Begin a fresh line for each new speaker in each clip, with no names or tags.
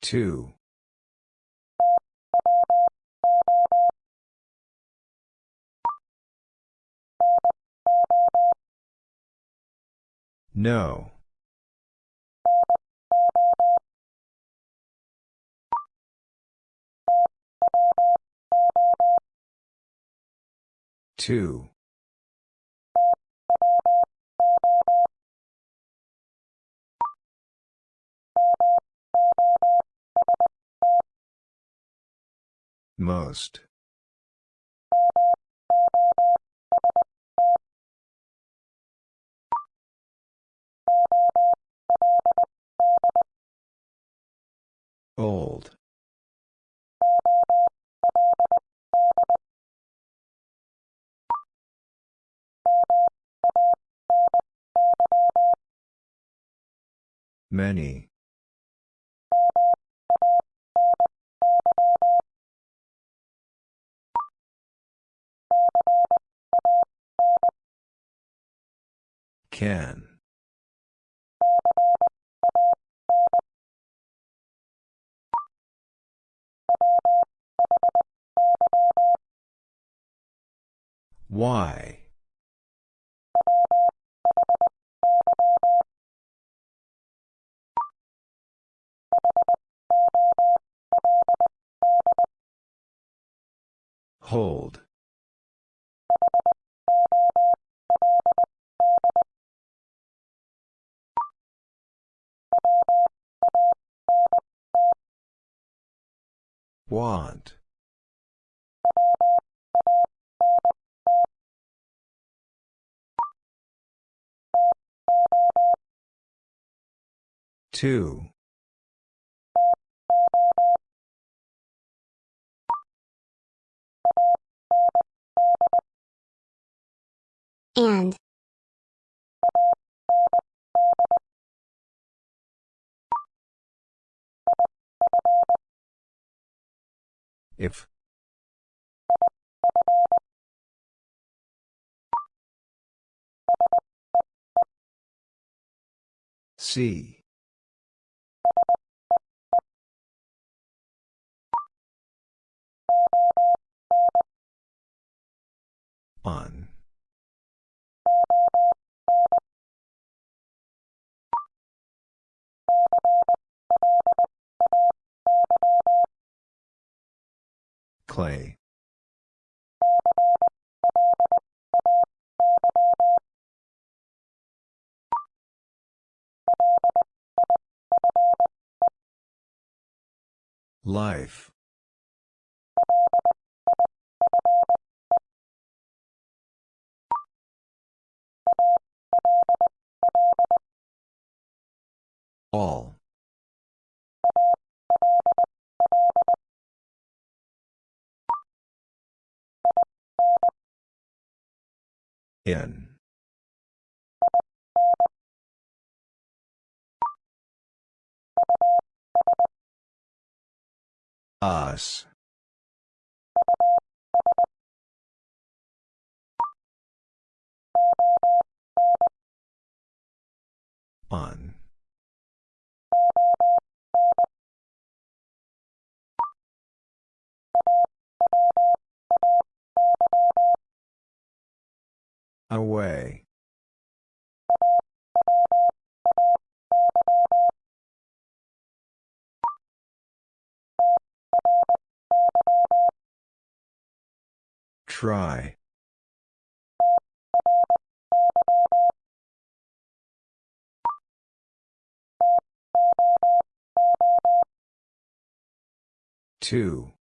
Two. No. Two. Most. Old. Many. Can. Why? Hold. Want. Two.
And.
If. See. On. Clay. Life. All. In. Us. On. Away. Try. Two.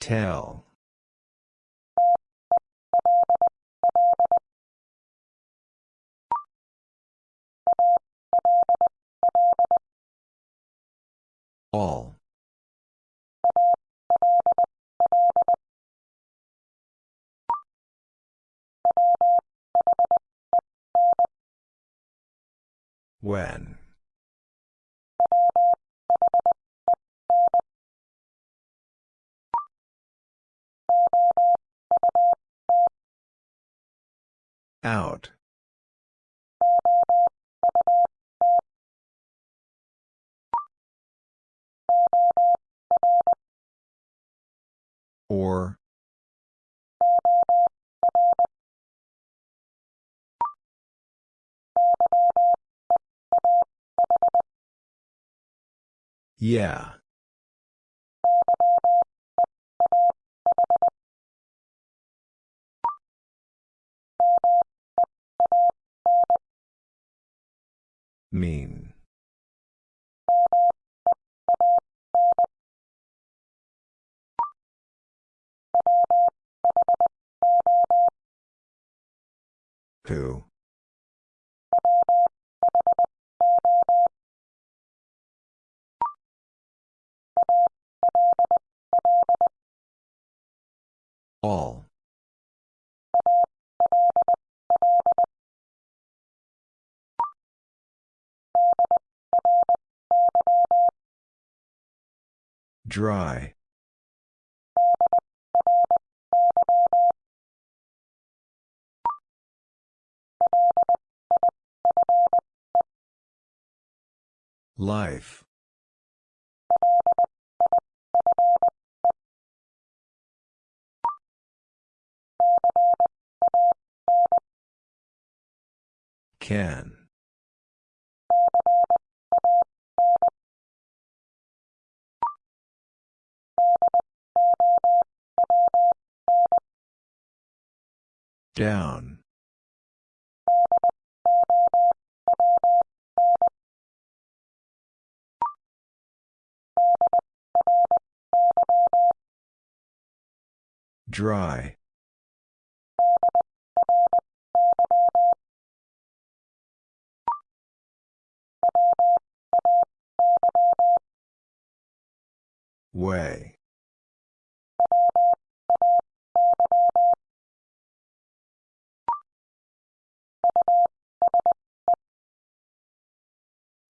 Tell. All. When. Out. Or. Yeah. Mean. Who? All. Dry. Life. Can. Down. Dry. Way.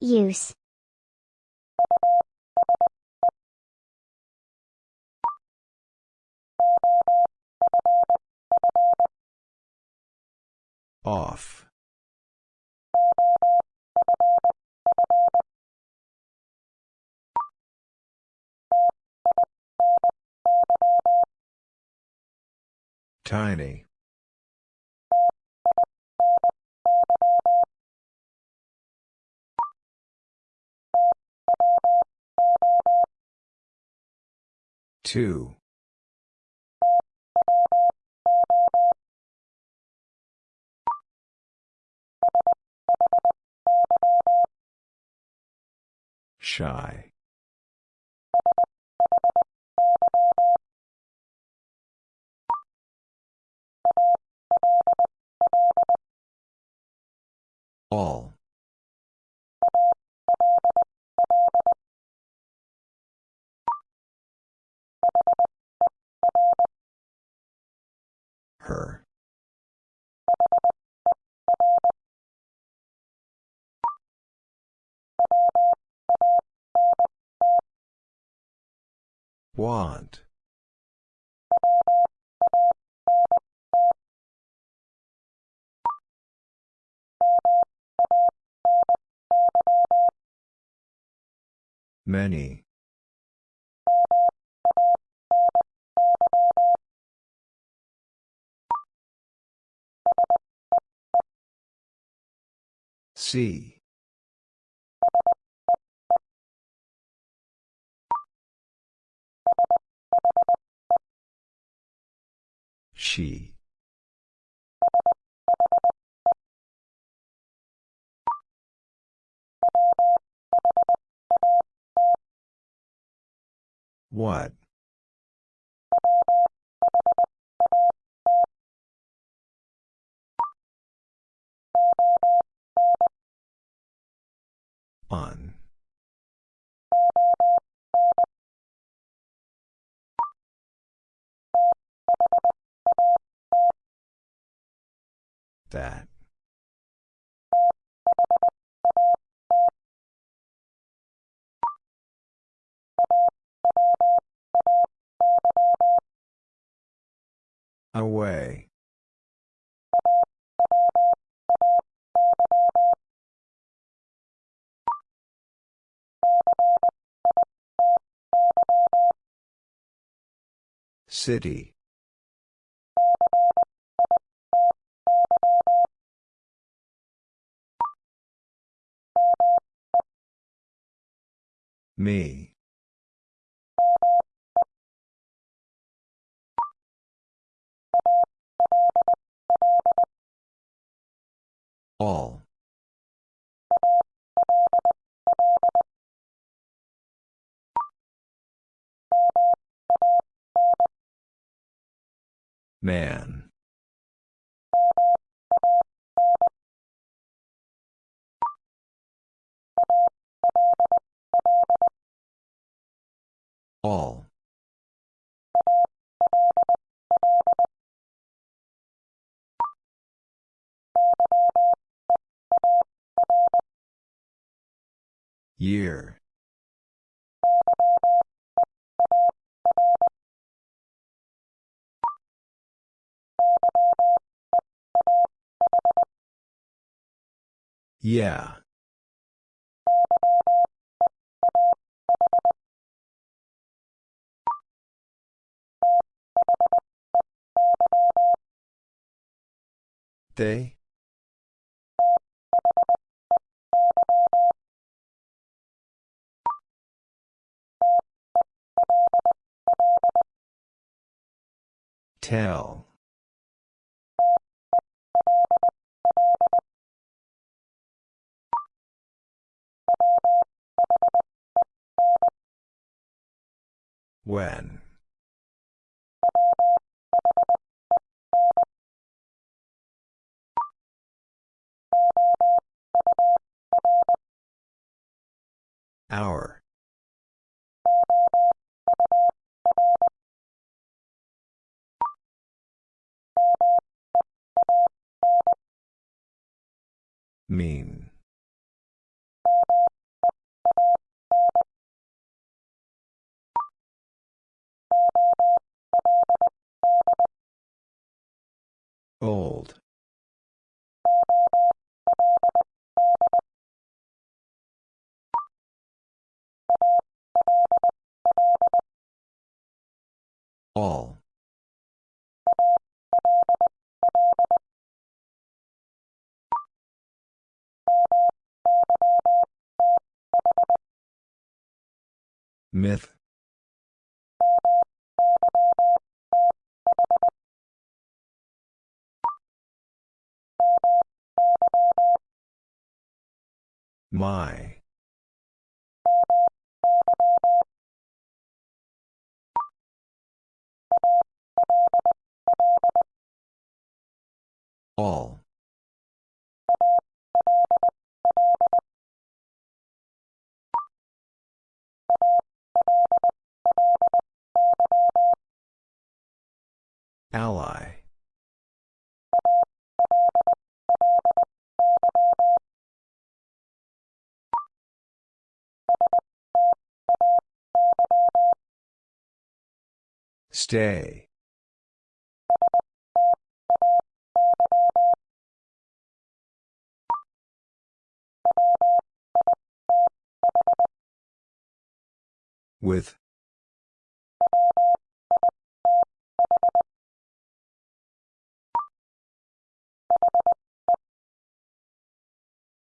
Use.
Off. Tiny. Two. Shy. All. Her. Want. Many. See. She. What? On. That. Away. City. Me. All. Man. All. Year. Yeah. They? Tell. When? Hour. Mean. Old. All. Myth. My. All. Ally. Stay. With.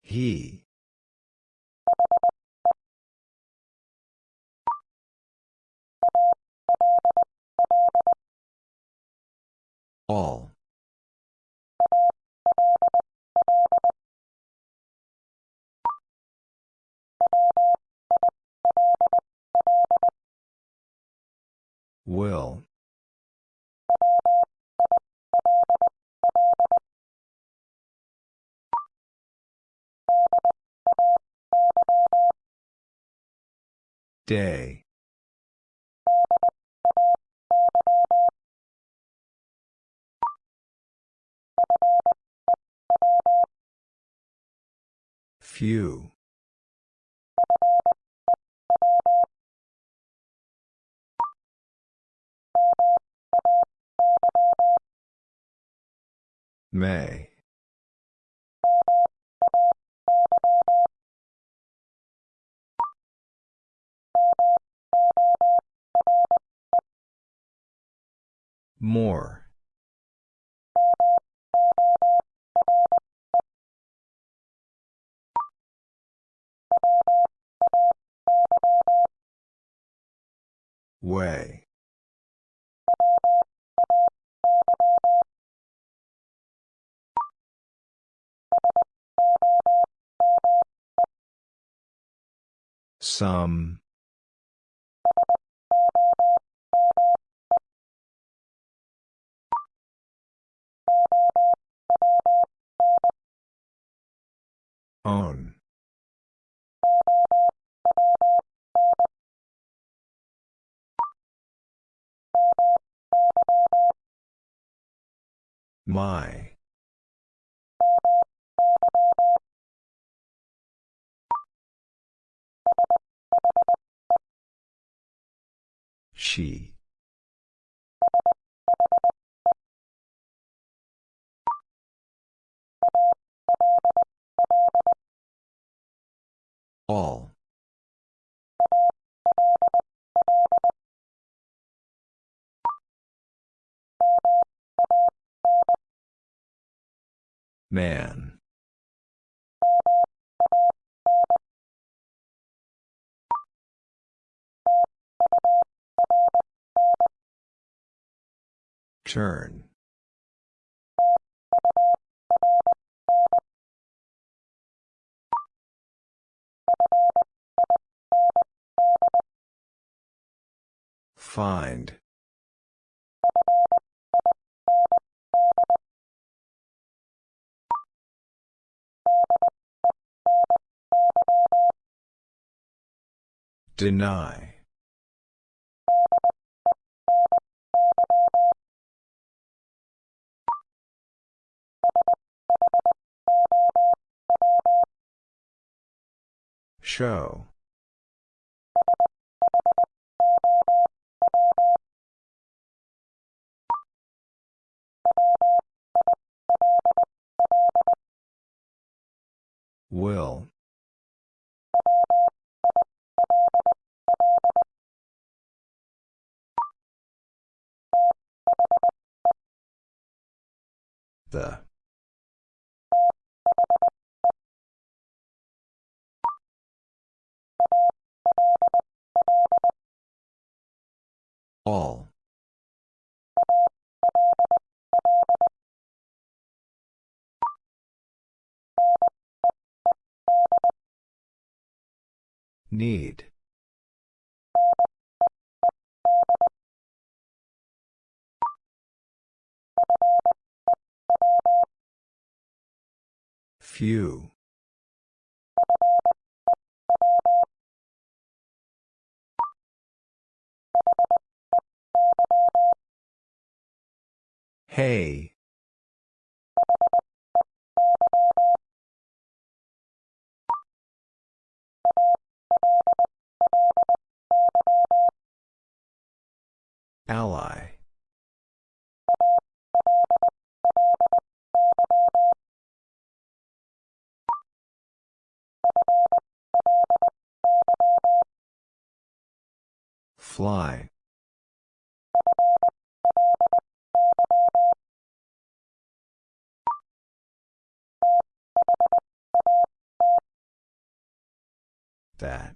He. All. Will. Day. Few. May. More. Way. Some. Own. My. She. All. Man. Turn. Find. Deny. Show. Will. The. All. Need. Few. Hey. Ally. Fly. That.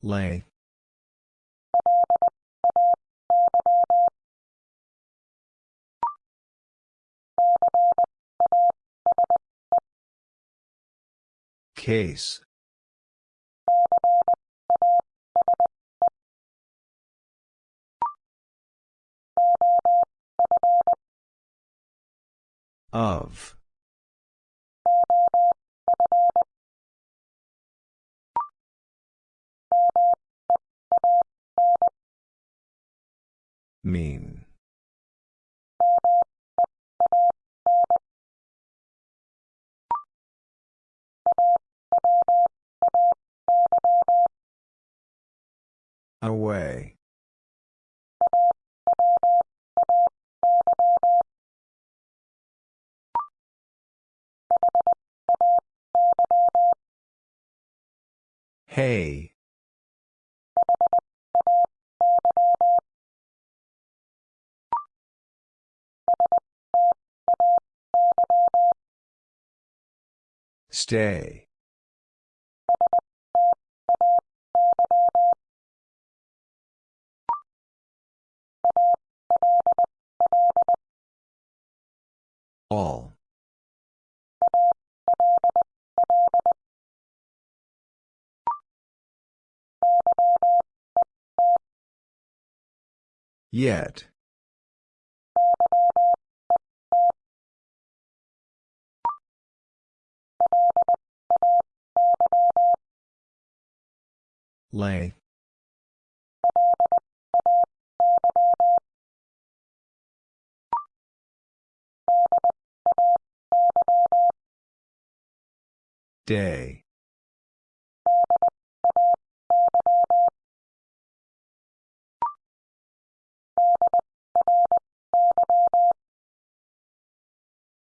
Lay. Case. Of. Mean. Away. Hey. Stay. All. Yet. Lay. Day.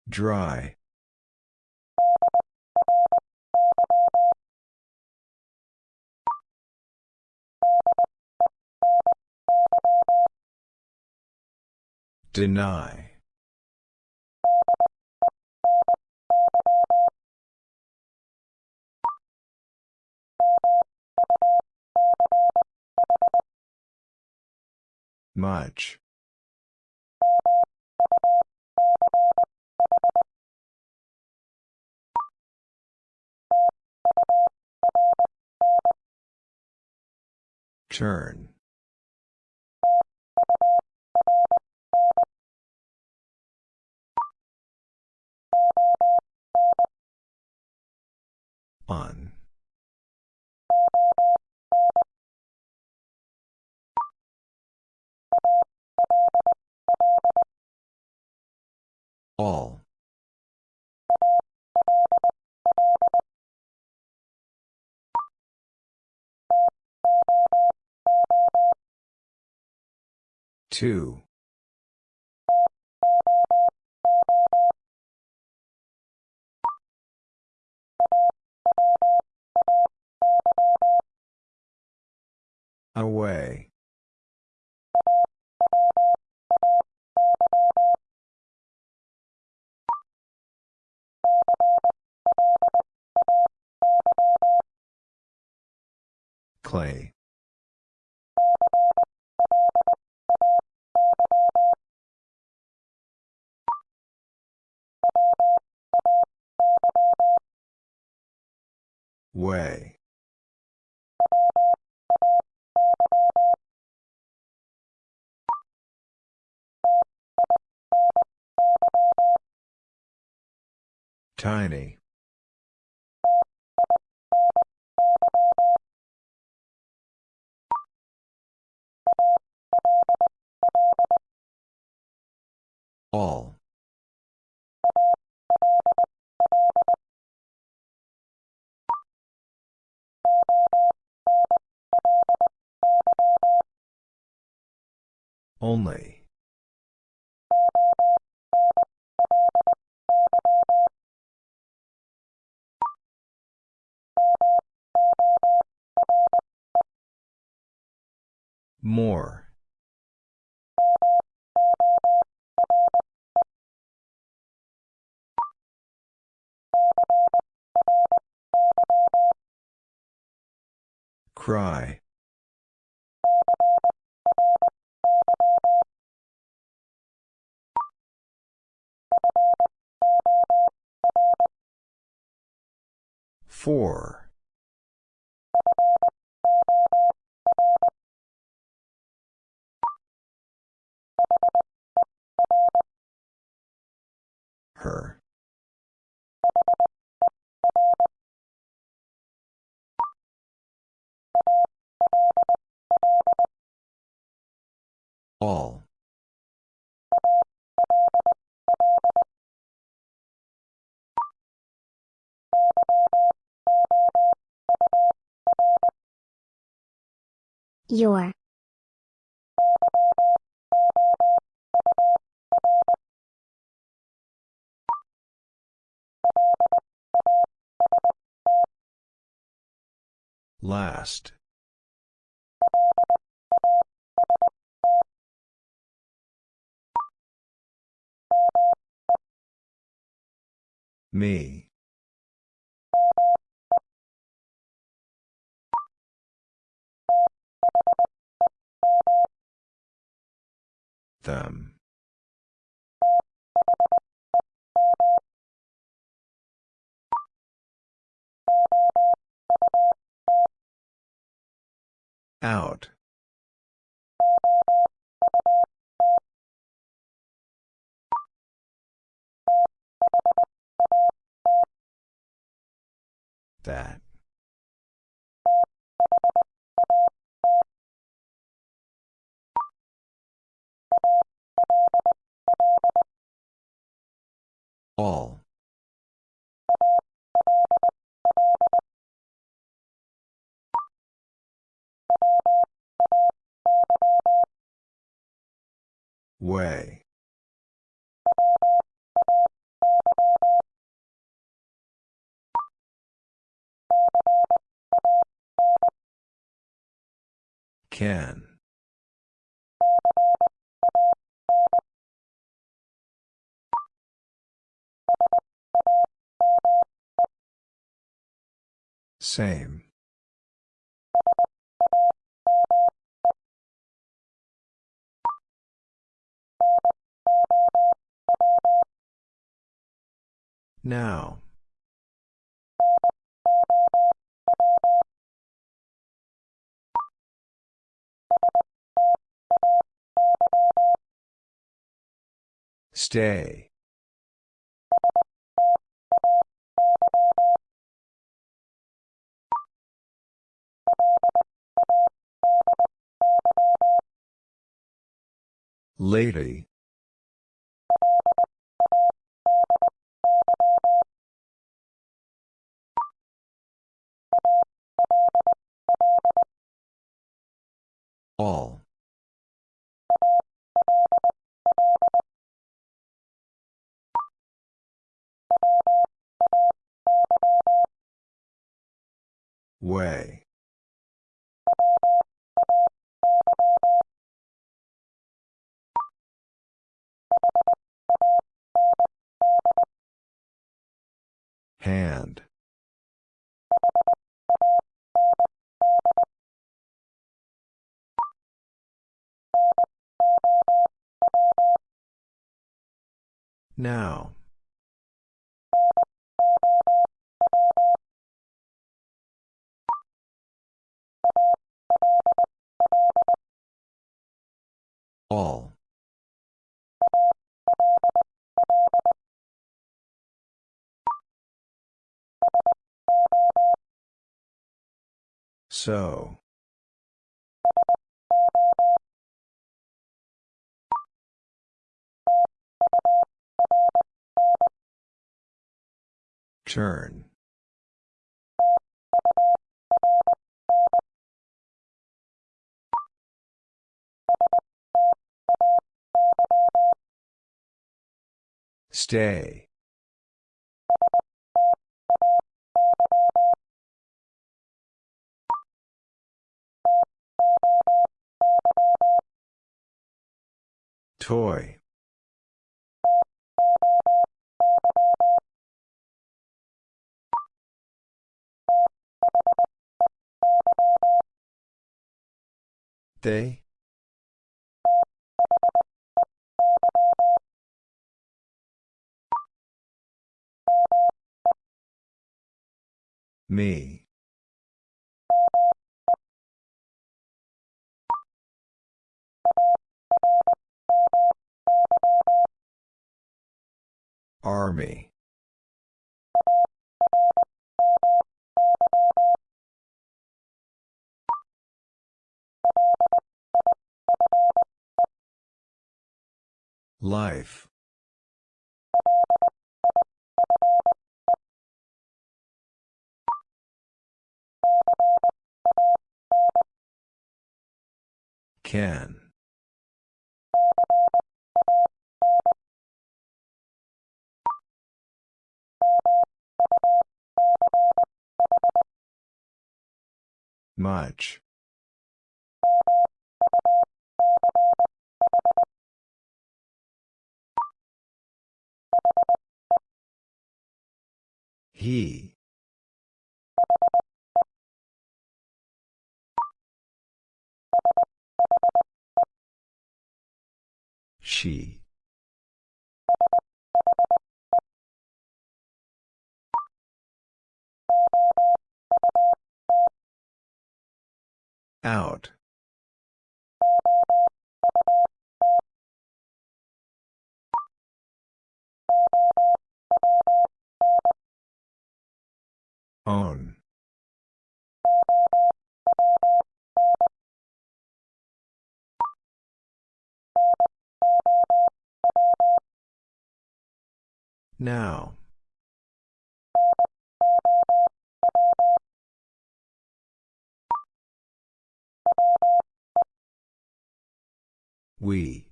Dry. Deny. Much. Turn. On. All. Two. Away. Clay. Way. Tiny. All. Only. More. Cry. Four. Her. All.
Your.
Last. Me. Them. Out. That. All. Way. Can. Same. Now. Stay. Lady. All. Way. Hand. Now. All. So. Turn. Stay. Toy. They? Me. Army. Life. Can. Much. He. She. Out. Own. Now. We.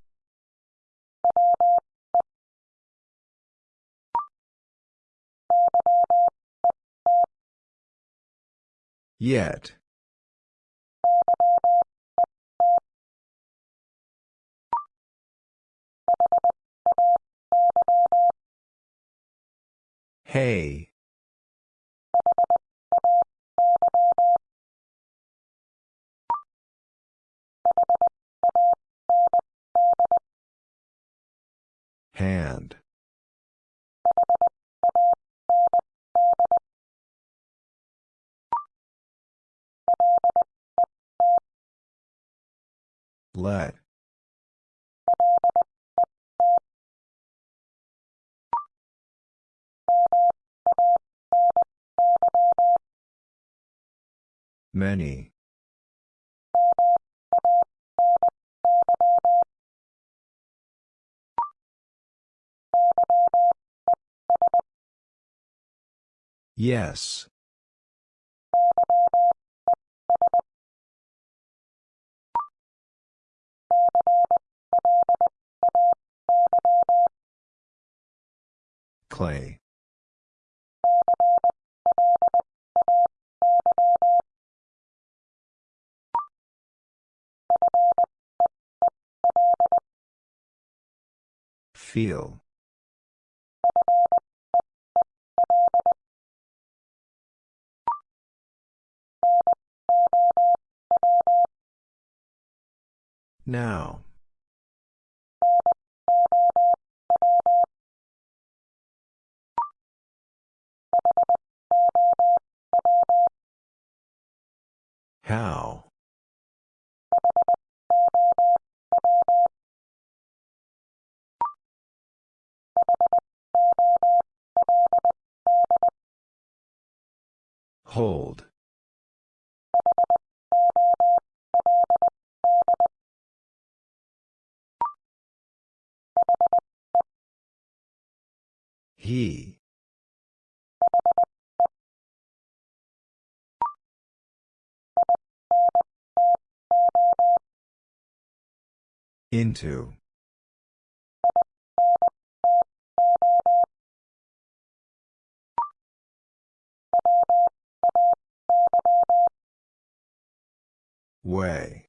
Yet. Hey. Hand. Let. Many. Yes. Clay. Feel. Now. How? Hold. He. Into. Way.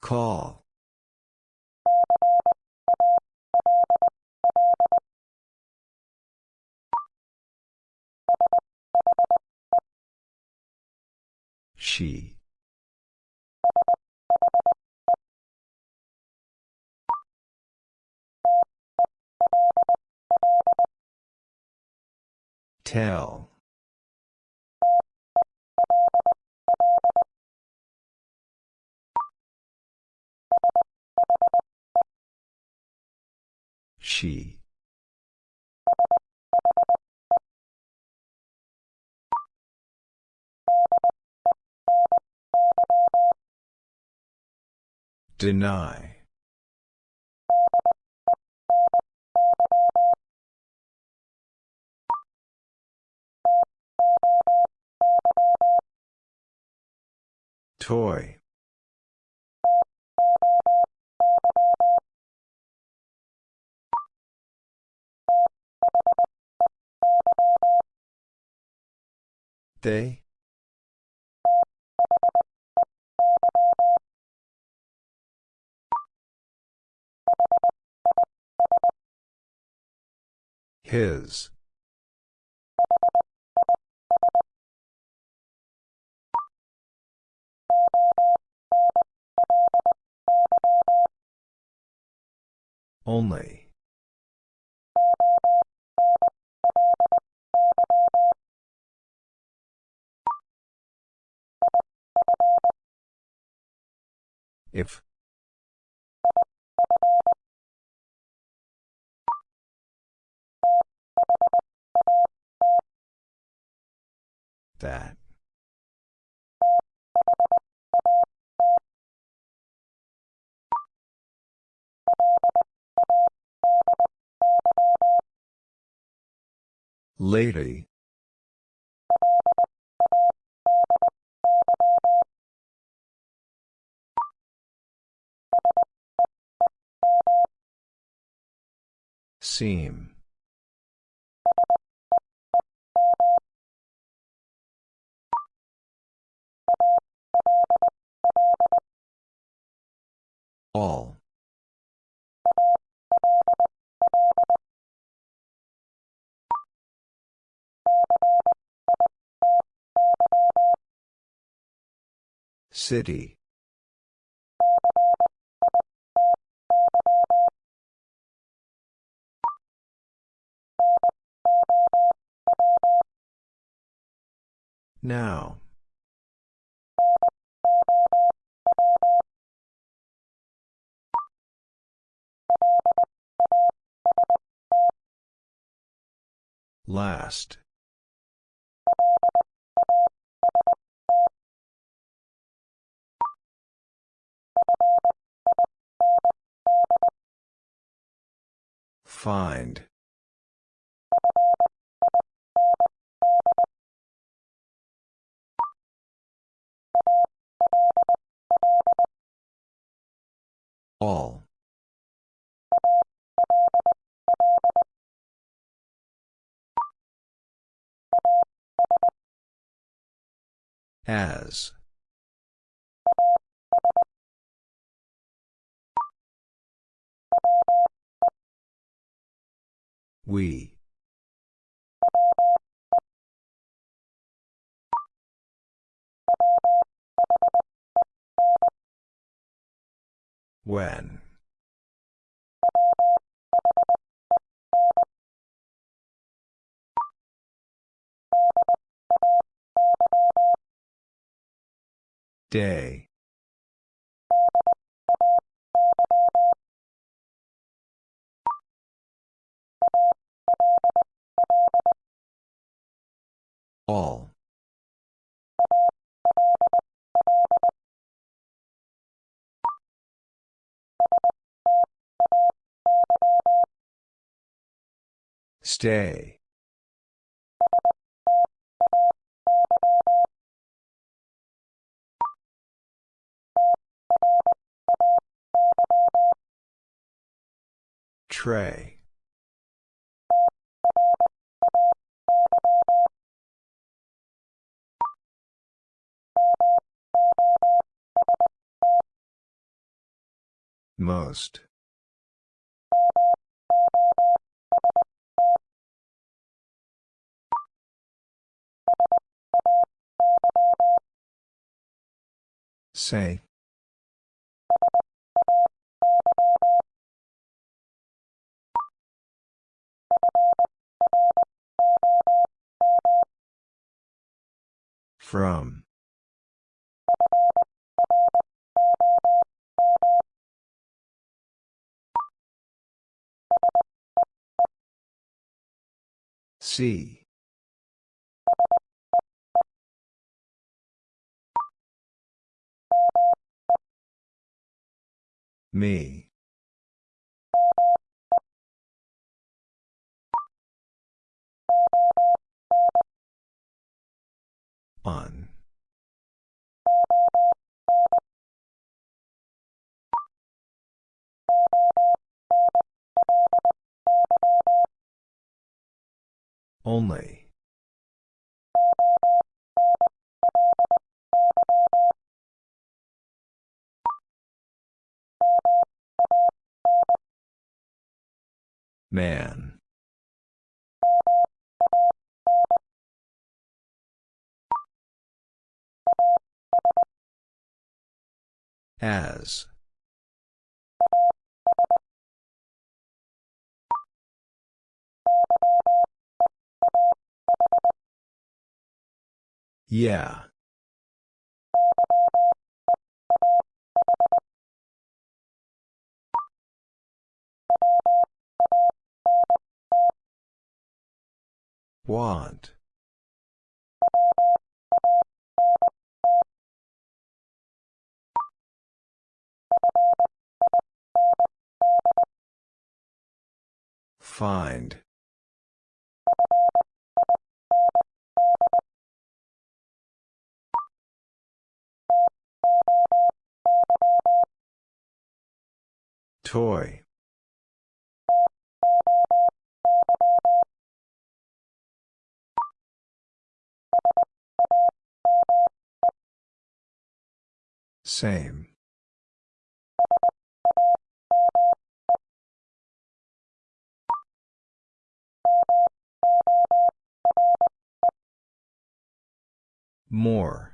Call. She. Tell. She. Deny. Toy. They? His. Only. If. That. Lady. Seam. All. City. Now. Last. Find. All. As. We. When. Day. All. Stay. Tray. Most. Say. From. See. Me. On. Only. Man. As. Yeah. Want. Find. Toy. Same. More.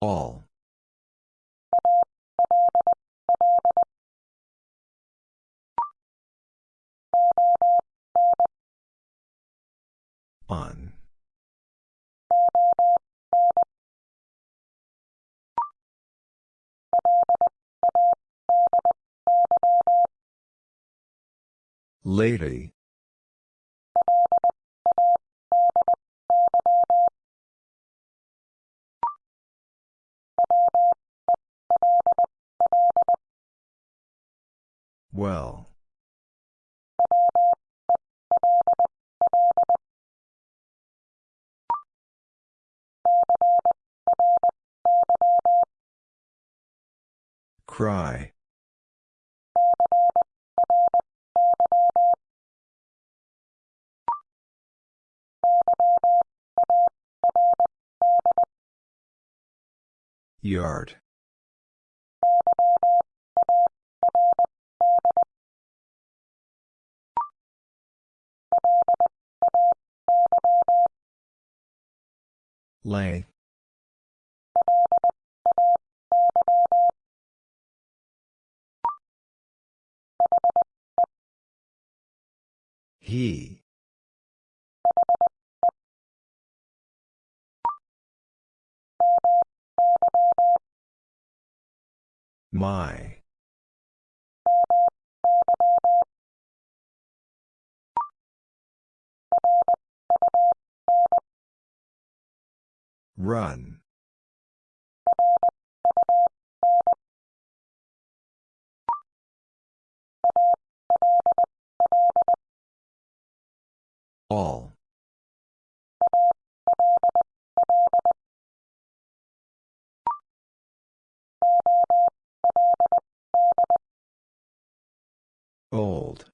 All. On. Lady. Well. Cry. Yard. Lay. He. My. Run. All. Old.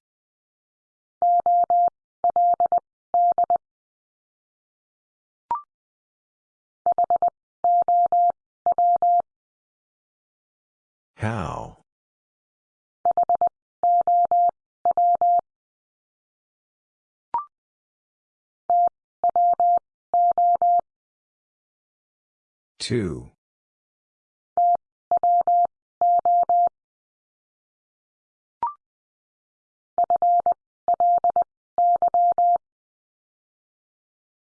How? Two.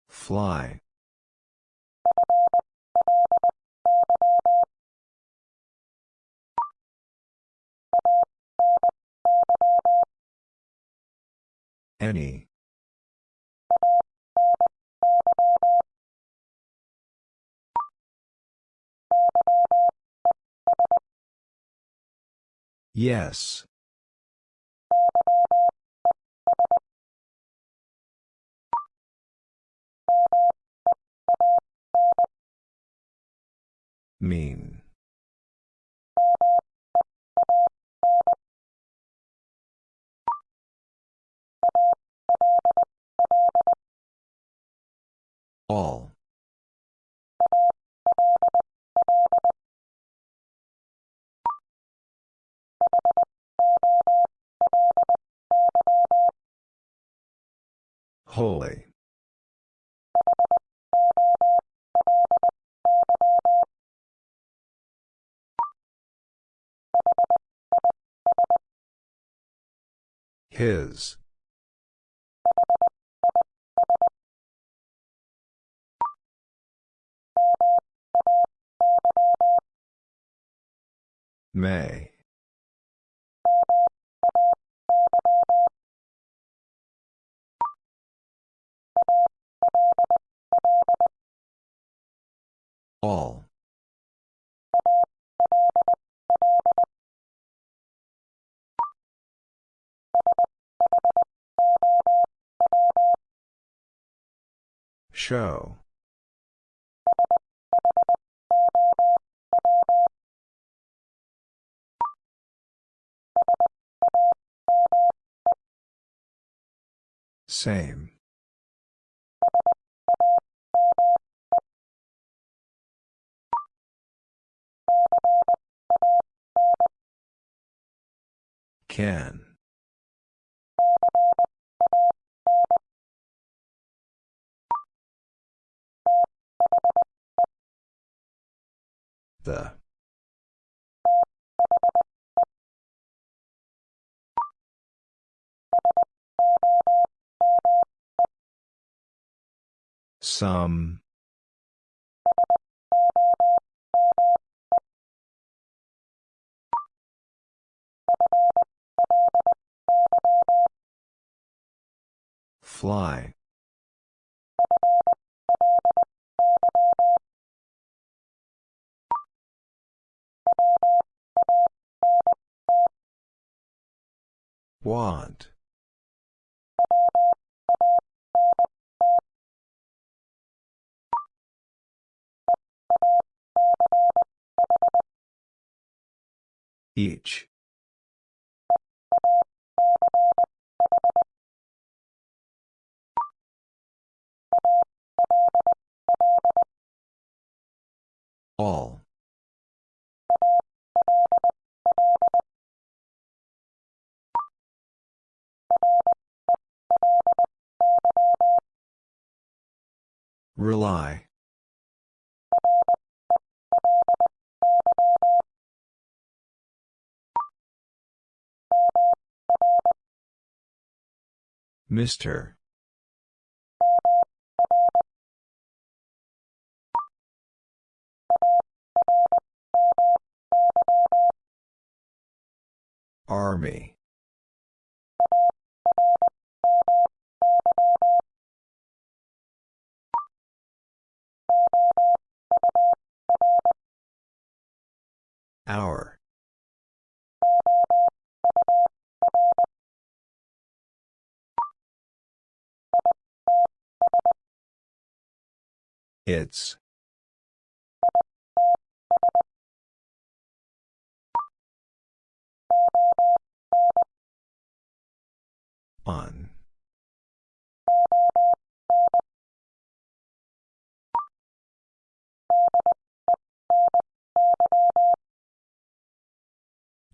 Fly. Any. Yes. Mean. All. Holy. His. May. All. Show. Same. Can. The. Some. Fly. Want. Each. All. Rely. Mr. Army. Hour. It's. On.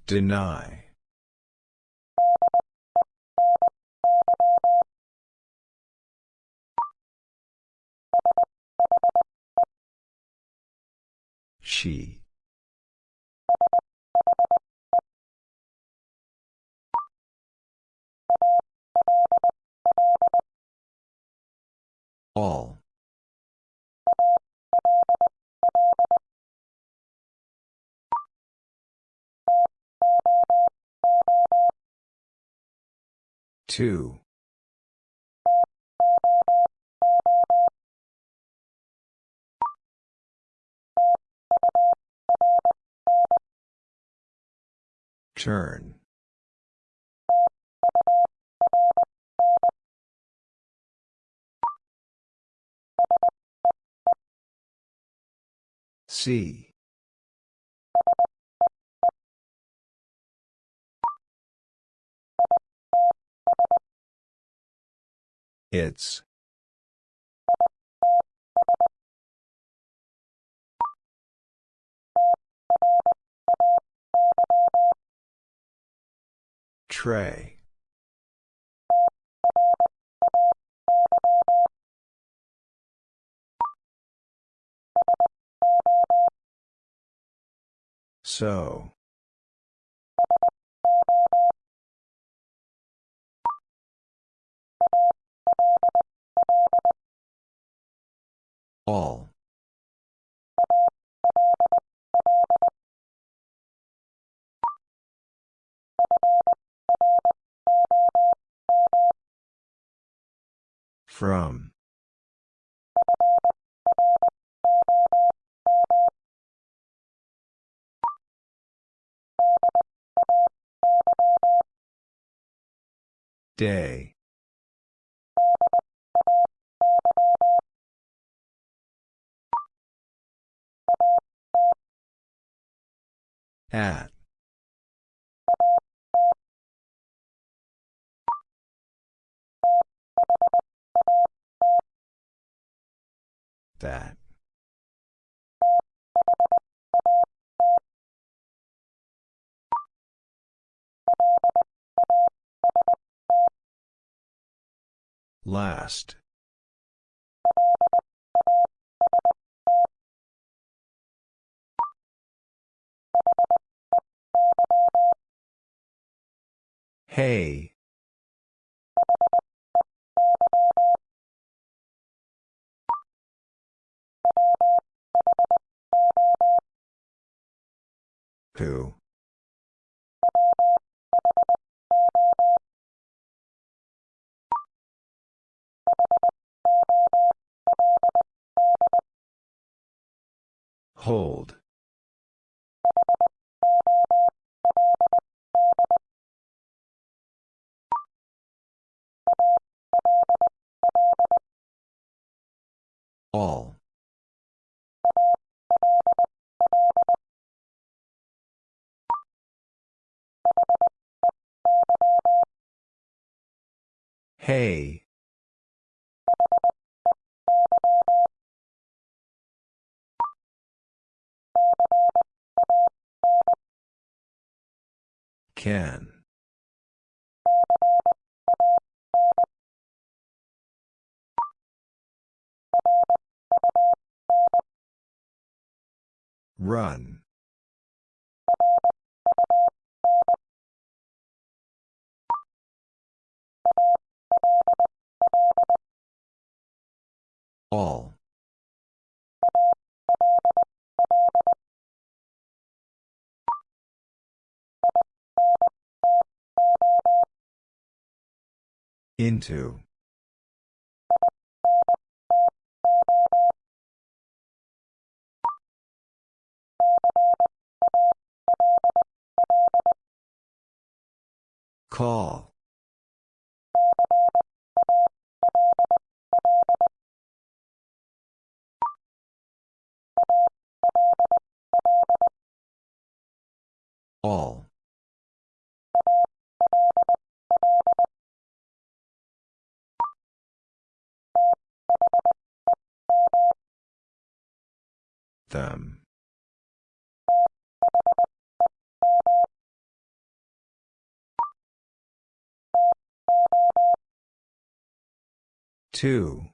Deny. She. All. Two. Turn. See. It's. Tray. So. All. From. Day. At. That. Last. Hey. Who? Hold. All. Hey. Can. Run. All. Into. Call. All. Them. Two.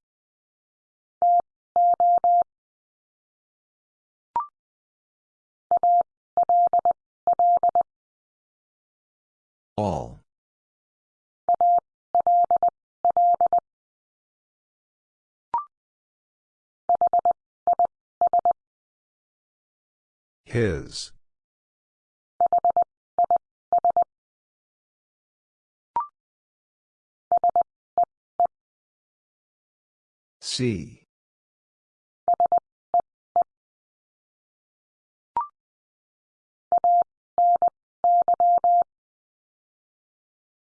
All. His. See.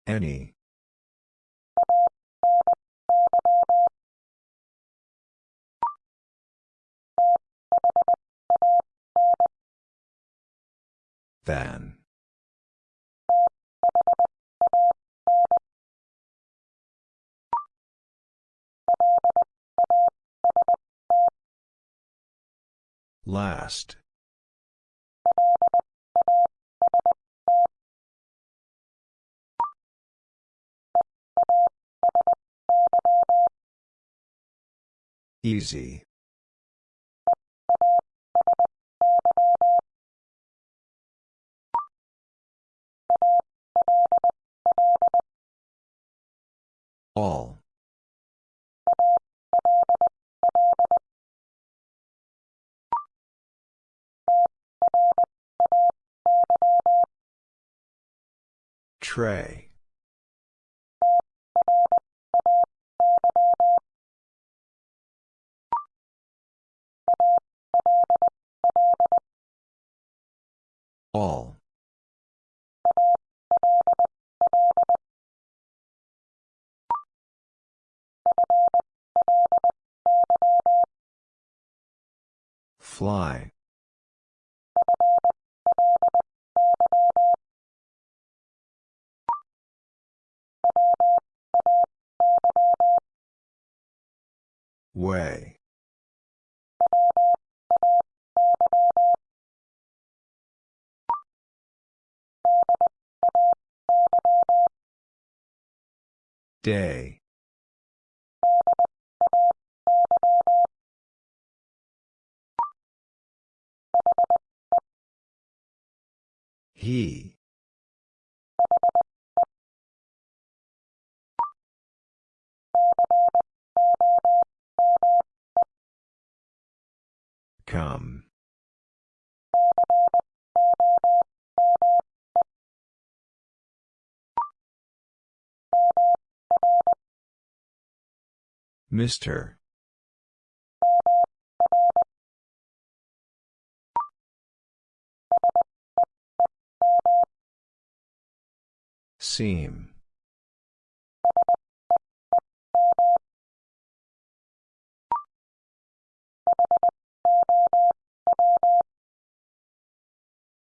Any. Than. Last. Easy. All. Tray. All. Fly. Way. Day. He. Come. Mr. Seam.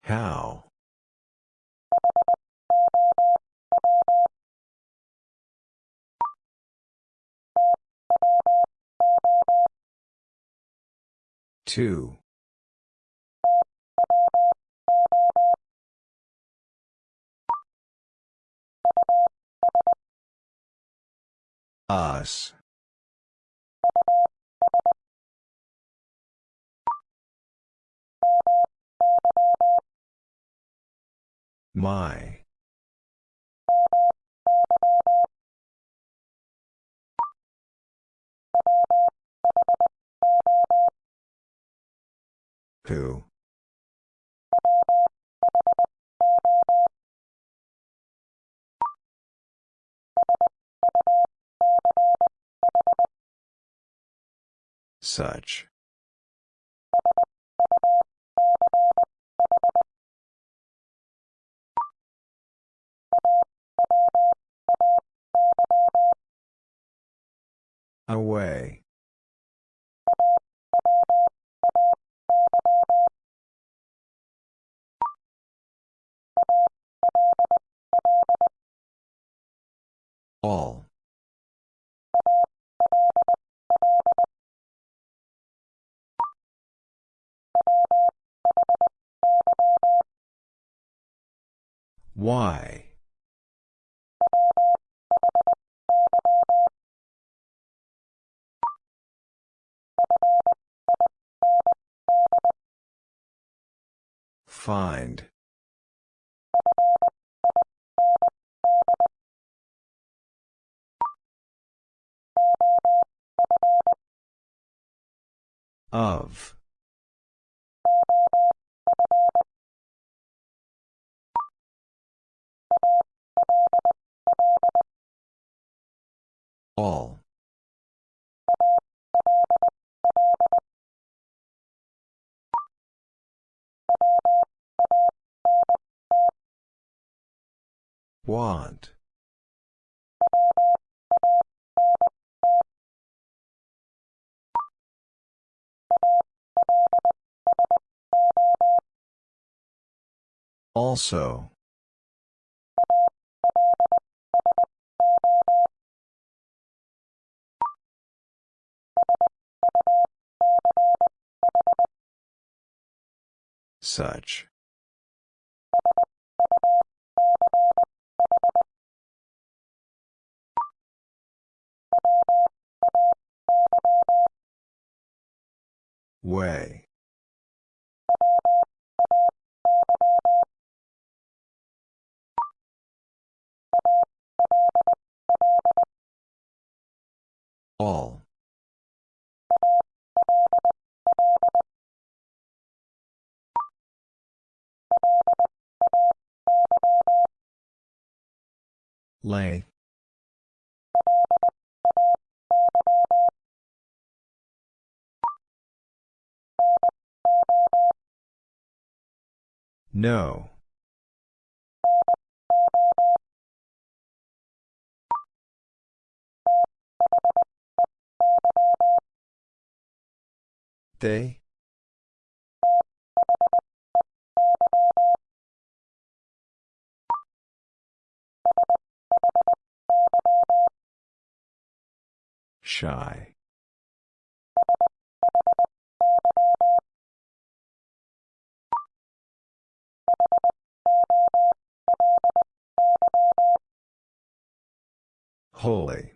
How? Two. Us. My. Who? Such. Away. All. Why? Find. Of. All. Want. Also. Such. Way. All. Lay. No. They? Shy. Holy.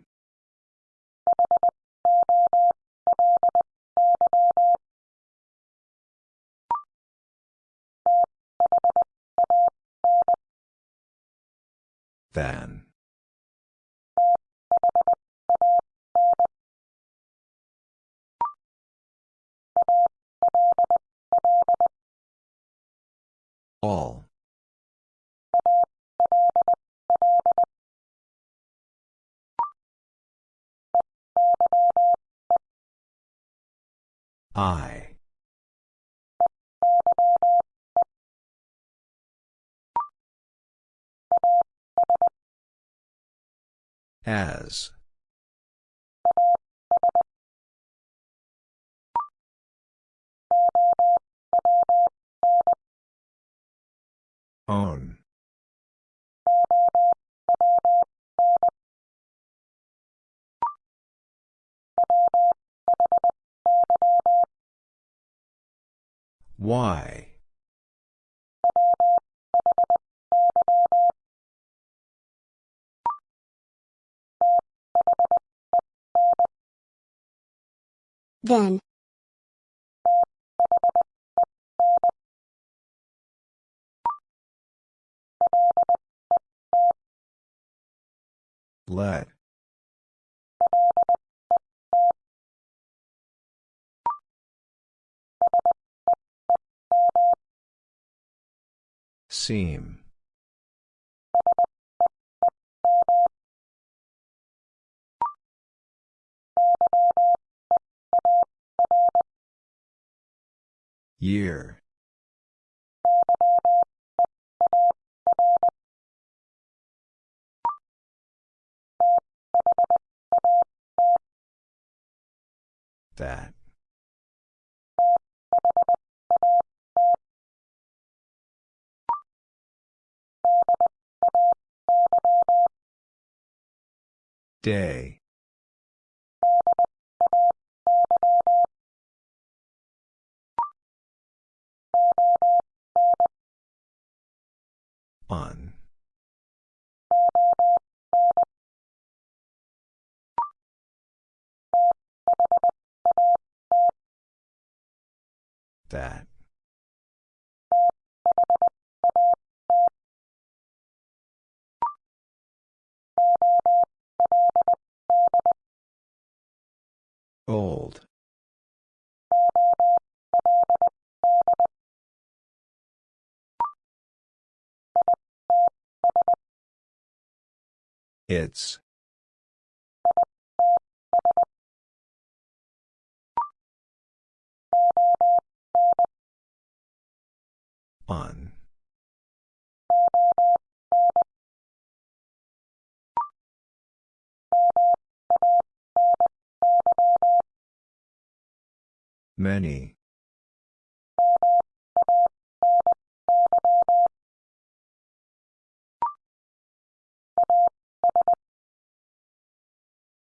Than. All. I. As. Own. Why?
Then.
Let. Seam. Year. That. Day. On. That. Old. It's. On. Many.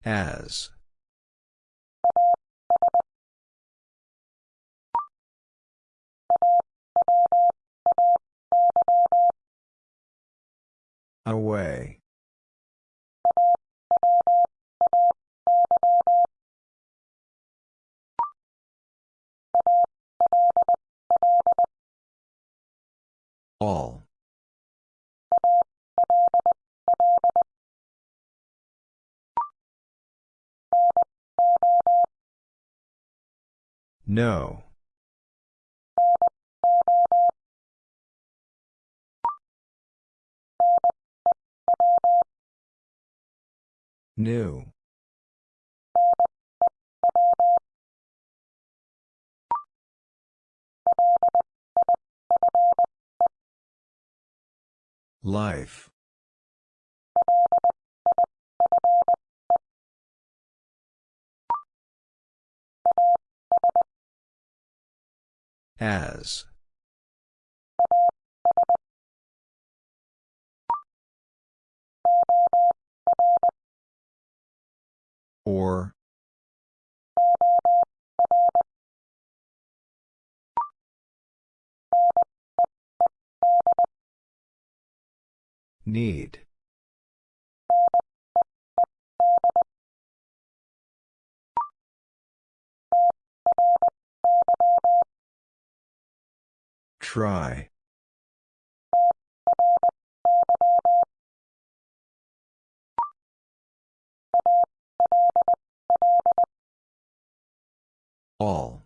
As. Away. All. No. New. Life. As. Or. Need. Try. All.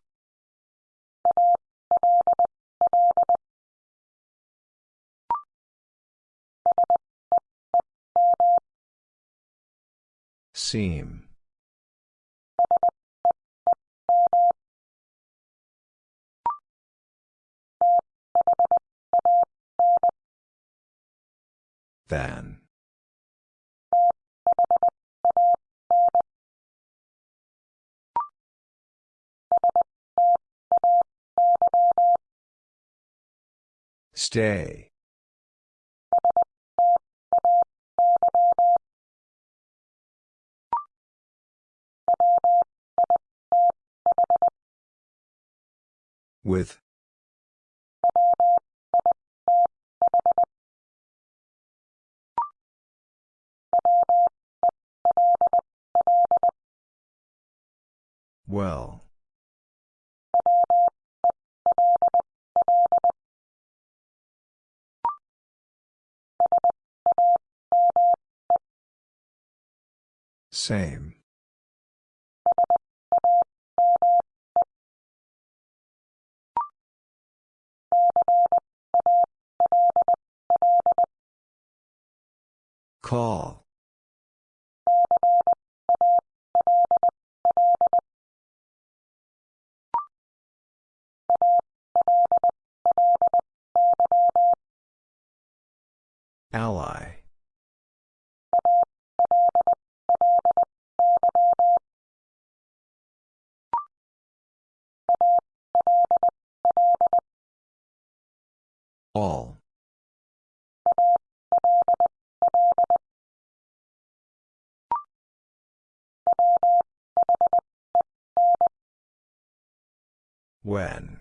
Seam. Than. Stay. With. Well. Same. Call. Ally. All. When.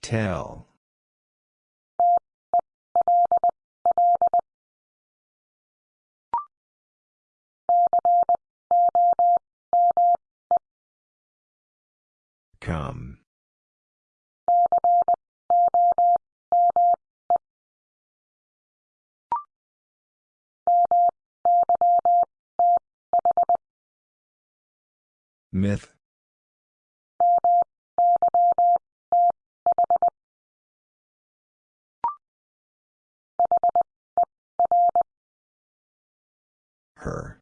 Tell. Come. Myth. Her.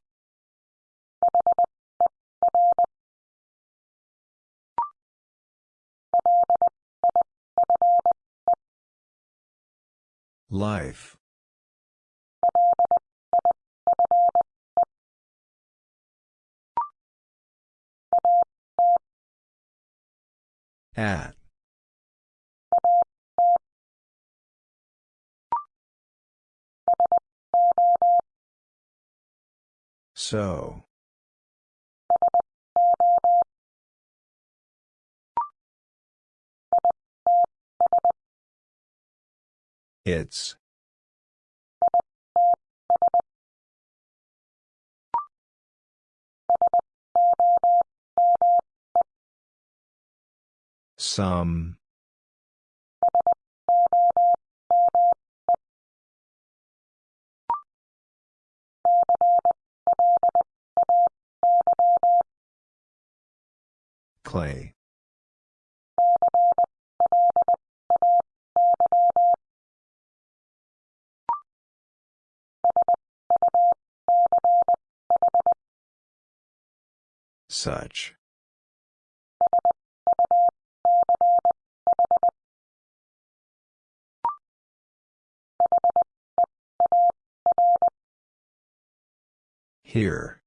Life. At. So. It's. Some. Clay. Such. Here.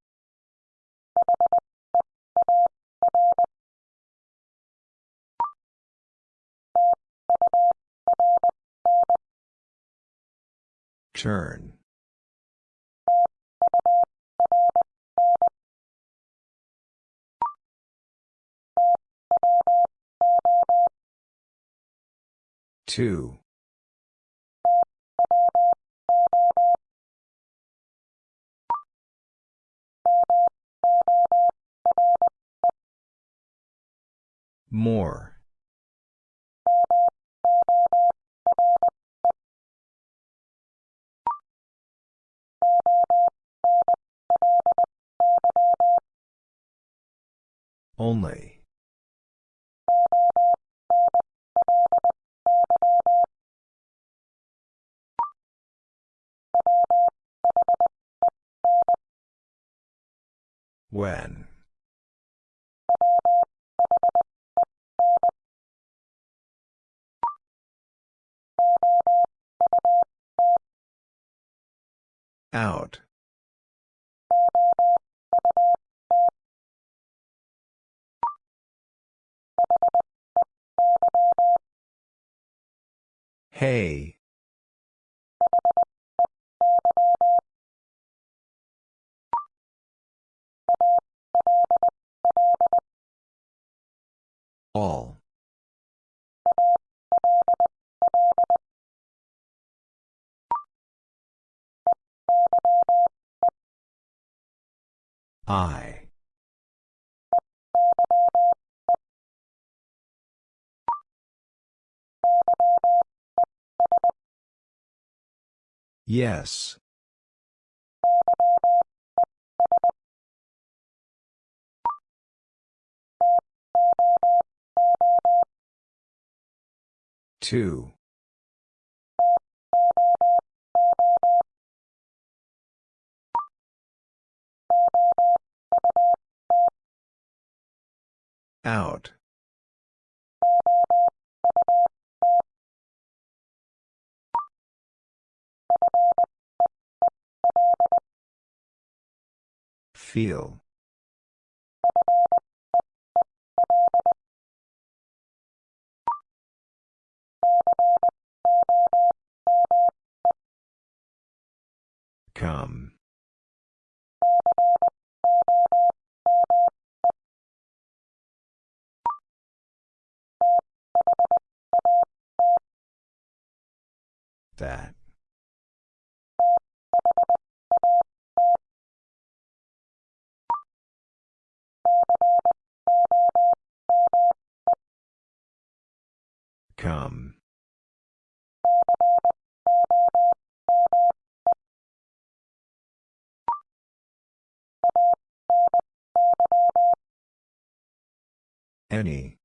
Turn. Two. More. Only. When. Out. Hey. All. I. Yes. Two. Out. Feel. Come. That. Come. Any.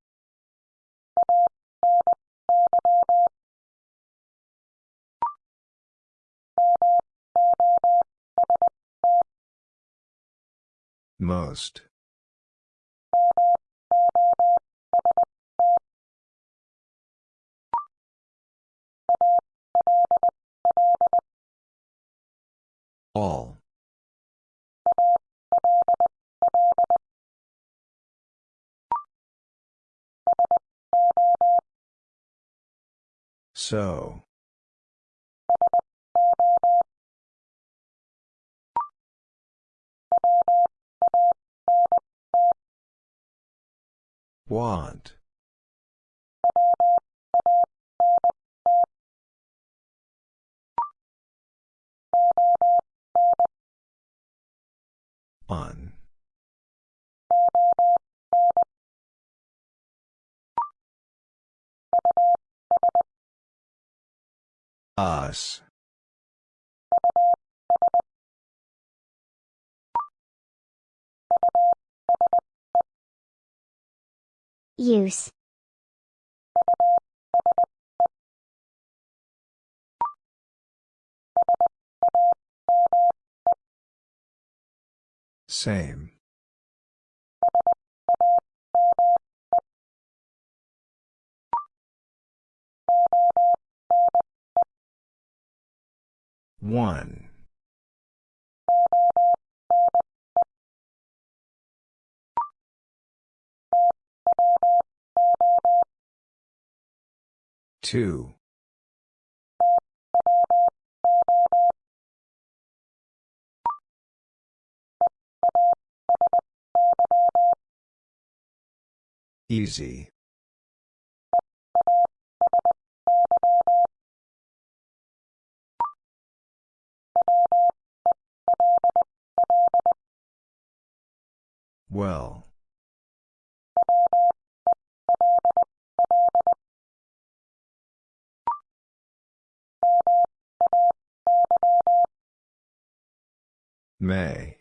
Most. All. So. Want. On. Us.
Use.
Same. One. Two. Easy. Well. May.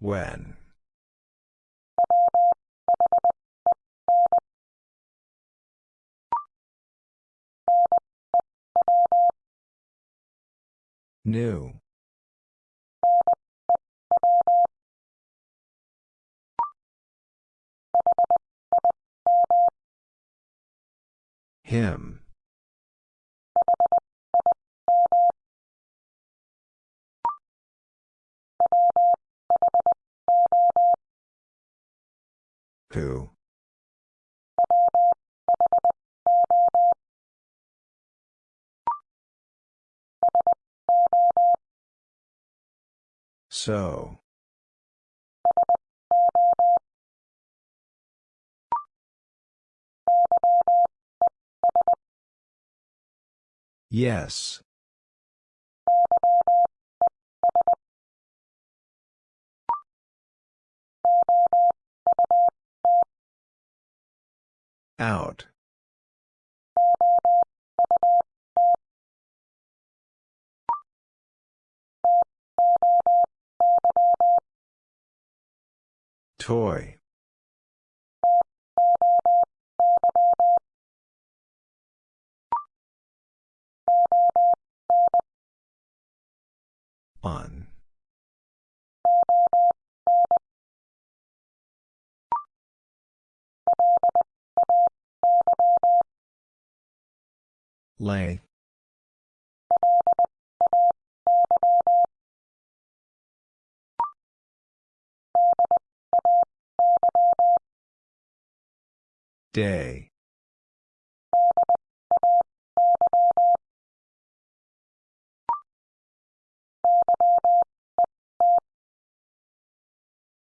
When. New. Him. Who? So. Yes. Out. Toy. On. Lay. Day.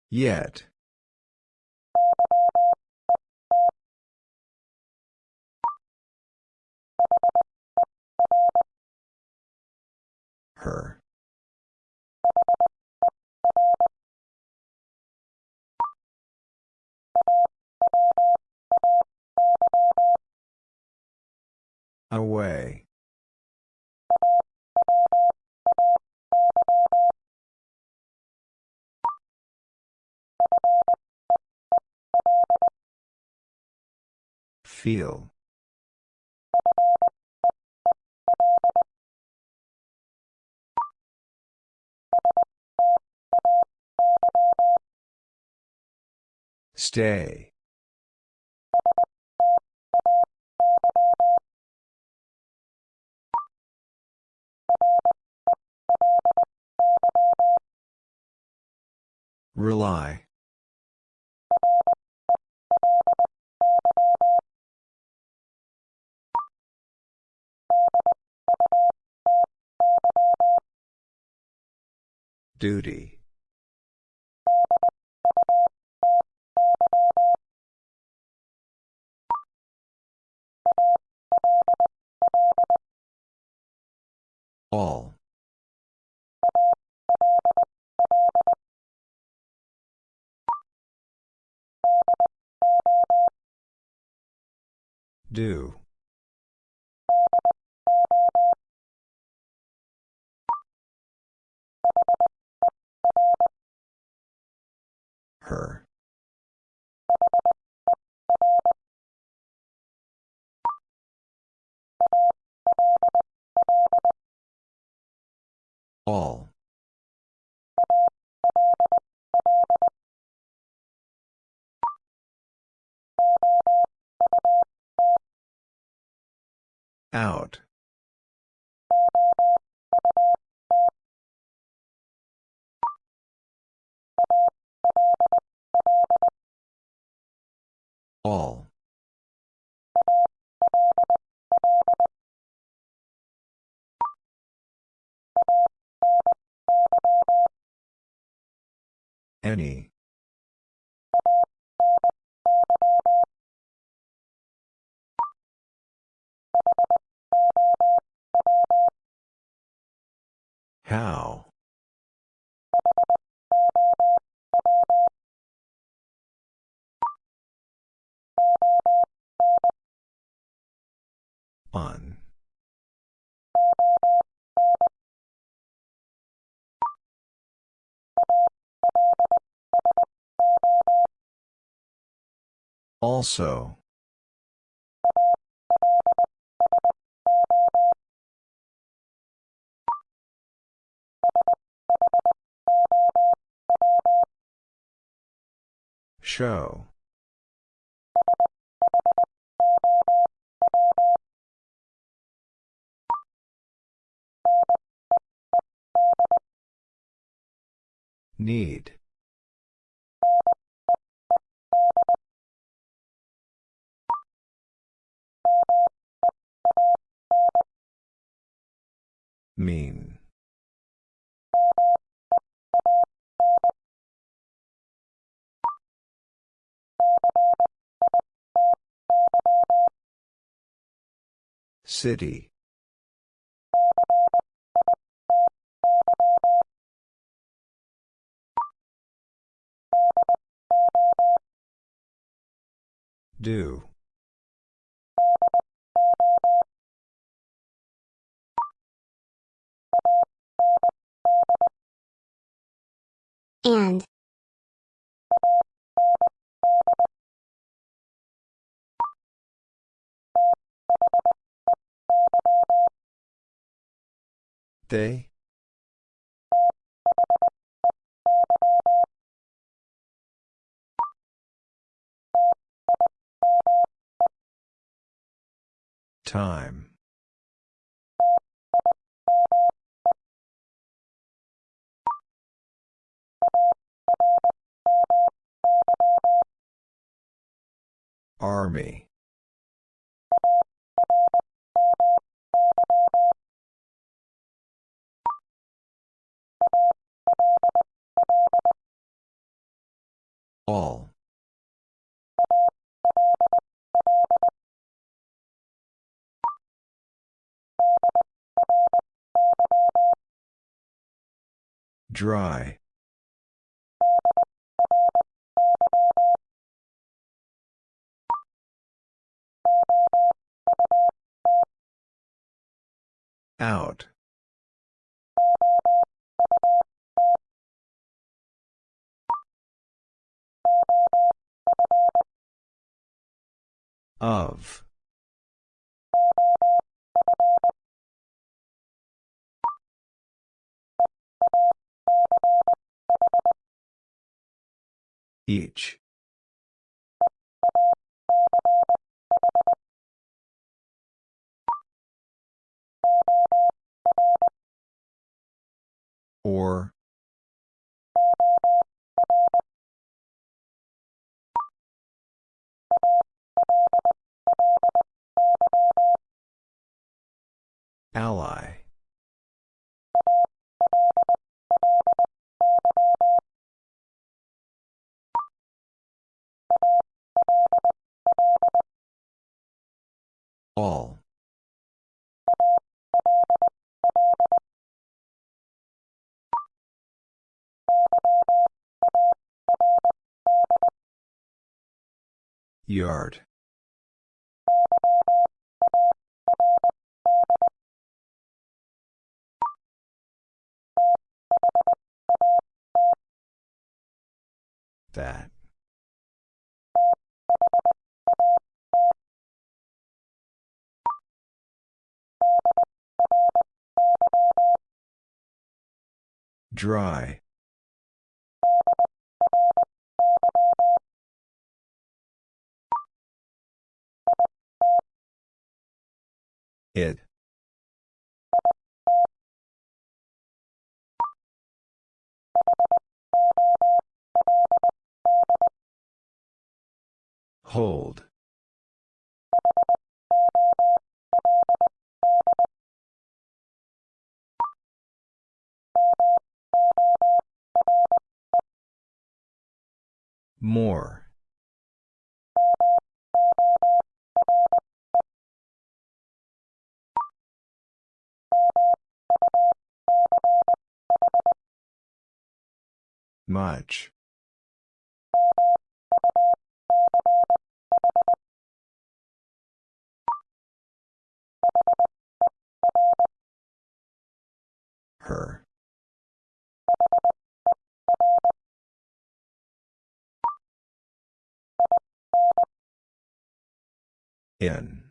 Yet. Her. Away. Feel. Stay. Rely. Duty. All. Do. Her. All. Out. All. Any. How? On. Also. Show. Need. Mean. City. Do.
And.
They? Time. Army. All. Dry. Out. Of. Each. Or. Ally. All. Yard. That. Dry. It. Hold. More. Much. Her. In.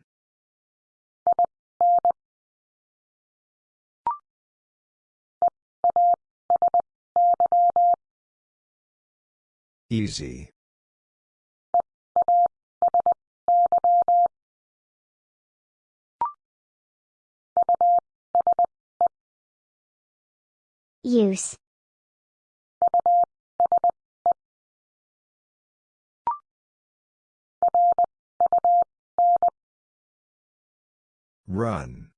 Easy.
Use.
Run.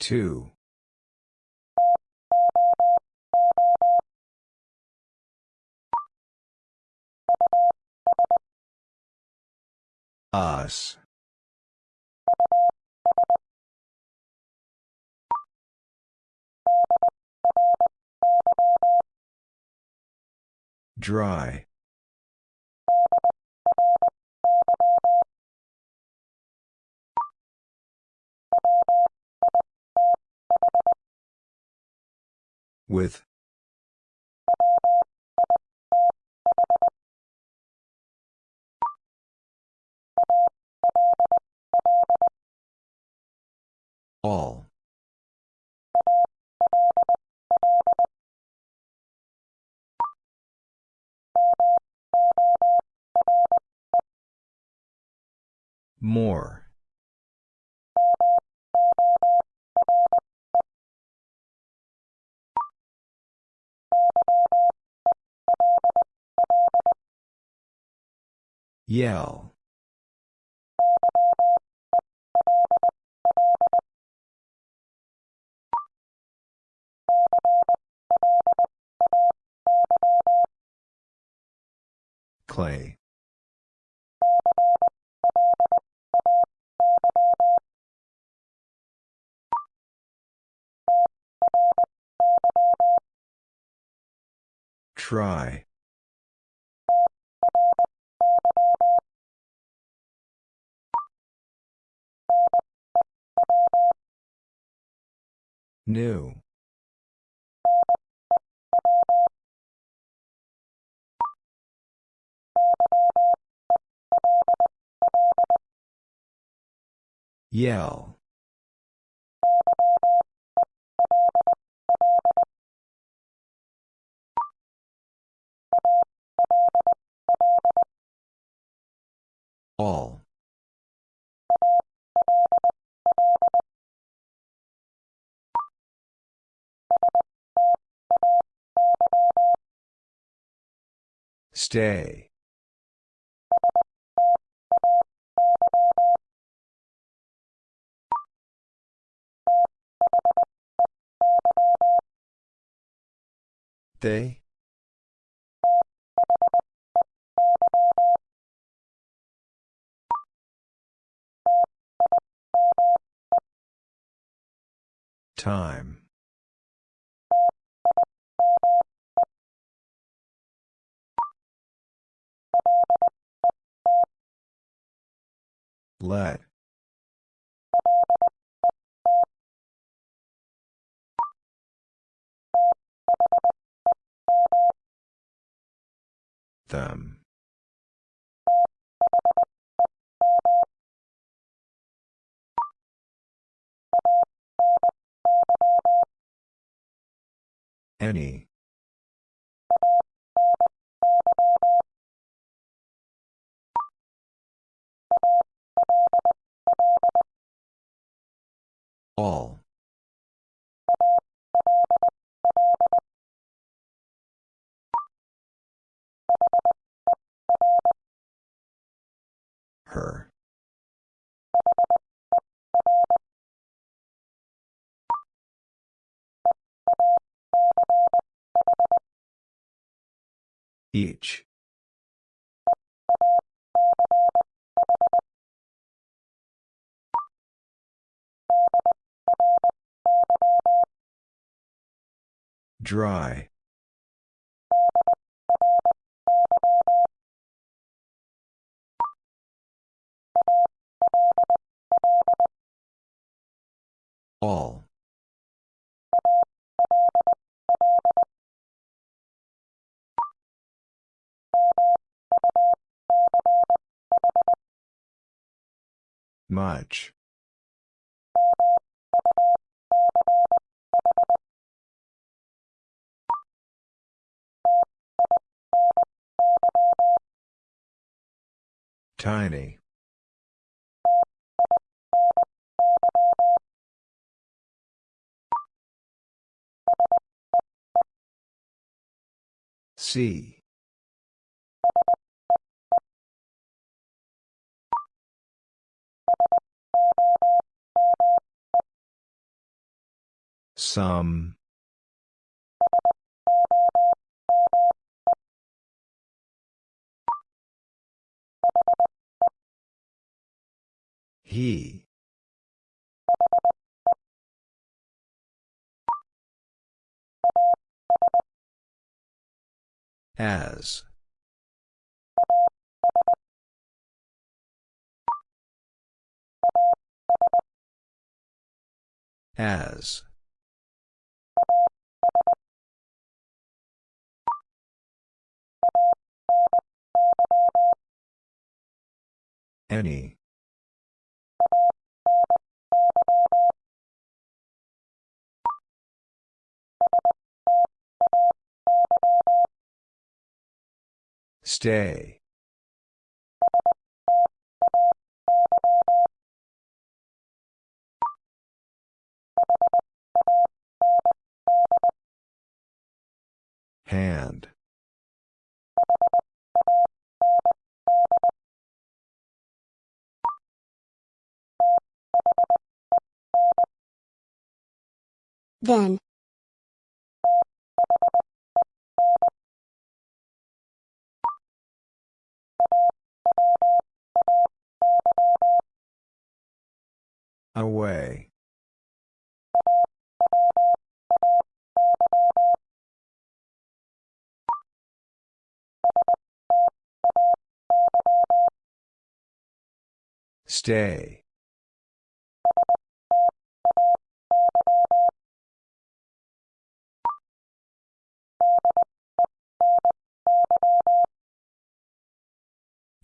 Two. Us. Dry. With. All. More. Yell. Clay. Try. New. Yell. All. Stay. They? Time. Let. Them. Any. All. Her. Each. Dry. All. Much. Tiny. See. Some. He. As. As. Any. Stay. Hand.
Then.
Away. Stay.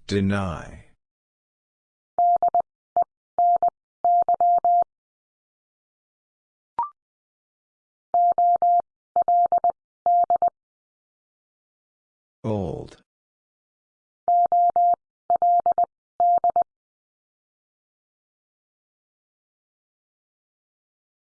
Deny. Old.